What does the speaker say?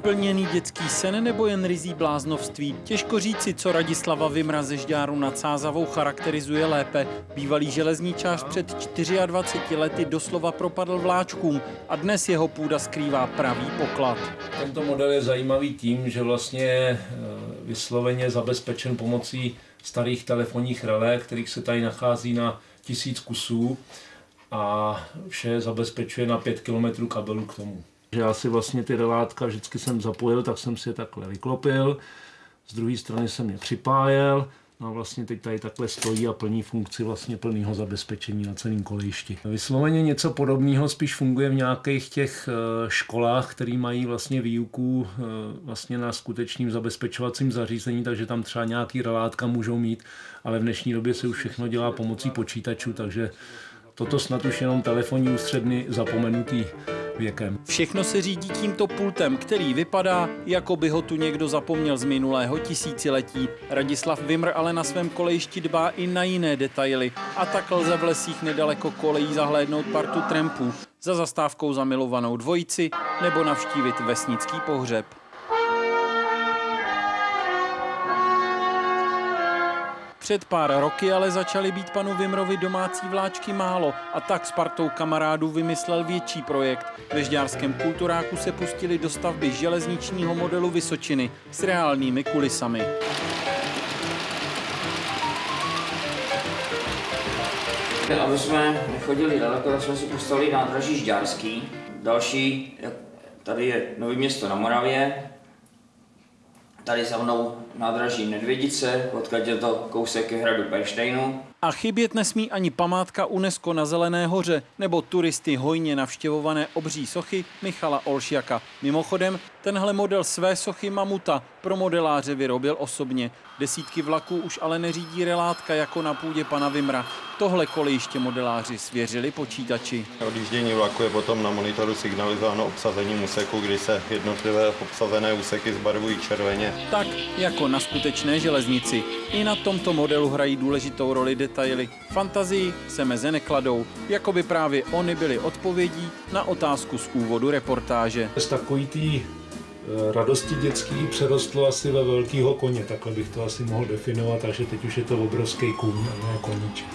Splněný dětský sen nebo jen rizí bláznovství? Těžko říci, co Radislava Vymra ze Žďáru nad Sázavou charakterizuje lépe. Bývalý železničář před 24 lety doslova propadl vláčkům a dnes jeho půda skrývá pravý poklad. Tento model je zajímavý tím, že vlastně eh, vysloveně zabezpečen pomocí starých telefonních relé, kterých se tady nachází na tisíc kusů a vše zabezpečuje na 5 km kabelu k tomu. Že já si vlastně ty relátka vždycky jsem zapojil, tak jsem si je takhle vyklopil, z druhé strany jsem je připájel, No a vlastně teď tady takhle stojí a plní funkci vlastně plného zabezpečení na celém kolejišti. Vysloveně něco podobného spíš funguje v nějakých těch eh, školách, které mají vlastně výuku eh, vlastně na skutečným zabezpečovacím zařízení, takže tam třeba nějaký relátka můžou mít, ale v dnešní době se už všechno dělá pomocí počítačů, takže toto snad už jenom telefonní ústředny zapomenutý věkem. Všechno se řídí tímto pultem, který vypadá, jako by ho tu někdo zapomněl z minulého tisíciletí. Radislav Vimr ale na svém kolejišti dbá i na jiné detaily a tak lze v lesích nedaleko kolejí zahlédnout partu trampů, za zastávkou zamilovanou dvojici nebo navštívit vesnický pohřeb. Před pár roky ale začaly být panu Vimrovi domácí vláčky málo a tak s partou kamarádů vymyslel větší projekt. Ve Žďárském kulturáku se pustili do stavby železničního modelu Vysočiny s reálnými kulisami. Aby jsme nechodili daleko, tak jsme si postavili nádraží Žďárský. Další, tady je Nový město na Moravě, tady za mnou nádraží Nedvědice, odkud je to kousek hradu Perštejnu. A chybět nesmí ani památka UNESCO na Zelené hoře nebo turisty hojně navštěvované obří sochy Michala Olšiaka. Mimochodem, tenhle model své sochy Mamuta pro modeláře vyrobil osobně. Desítky vlaků už ale neřídí relátka jako na půdě pana Vimra. Tohle kolejiště modeláři svěřili počítači. Odjíždění vlaku je potom na monitoru signalizováno obsazením úseku, kdy se jednotlivé obsazené úseky zbarvují červeně. Tak jako na skutečné železnici. I na tomto modelu hrají důležitou roli detaily. Fantazii se meze nekladou, jako by právě oni byly odpovědí na otázku z úvodu reportáže. Z takový tý e, radosti dětský přerostlo asi ve velkýho koně, takhle bych to asi mohl definovat, takže teď už je to obrovský kůň a ne koníček.